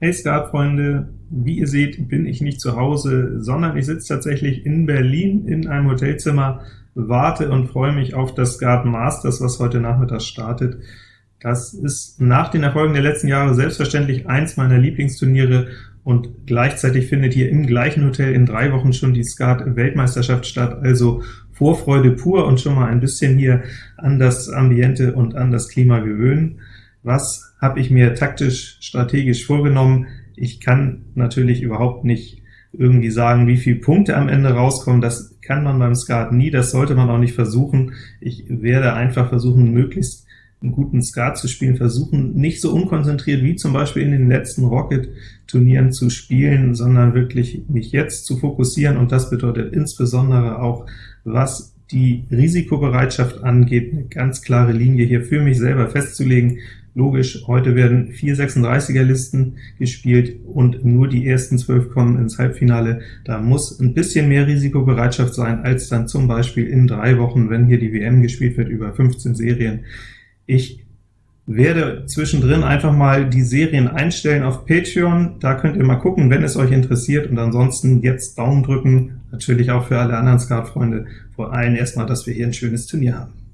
Hey Skatfreunde, wie ihr seht, bin ich nicht zu Hause, sondern ich sitze tatsächlich in Berlin in einem Hotelzimmer, warte und freue mich auf das Skat Masters, was heute Nachmittag startet. Das ist nach den Erfolgen der letzten Jahre selbstverständlich eins meiner Lieblingsturniere, und gleichzeitig findet hier im gleichen Hotel in drei Wochen schon die Skat-Weltmeisterschaft statt, also Vorfreude pur und schon mal ein bisschen hier an das Ambiente und an das Klima gewöhnen. Was habe ich mir taktisch, strategisch vorgenommen? Ich kann natürlich überhaupt nicht irgendwie sagen, wie viele Punkte am Ende rauskommen. Das kann man beim Skat nie, das sollte man auch nicht versuchen. Ich werde einfach versuchen, möglichst einen guten Skat zu spielen, versuchen nicht so unkonzentriert wie zum Beispiel in den letzten Rocket-Turnieren zu spielen, sondern wirklich mich jetzt zu fokussieren, und das bedeutet insbesondere auch, was die Risikobereitschaft angeht, eine ganz klare Linie hier für mich selber festzulegen. Logisch, heute werden vier 36er-Listen gespielt und nur die ersten zwölf kommen ins Halbfinale. Da muss ein bisschen mehr Risikobereitschaft sein, als dann zum Beispiel in drei Wochen, wenn hier die WM gespielt wird über 15 Serien. Ich werde zwischendrin einfach mal die Serien einstellen auf Patreon. Da könnt ihr mal gucken, wenn es euch interessiert, und ansonsten jetzt Daumen drücken, natürlich auch für alle anderen Skat-Freunde, vor allem erstmal, dass wir hier ein schönes Turnier haben.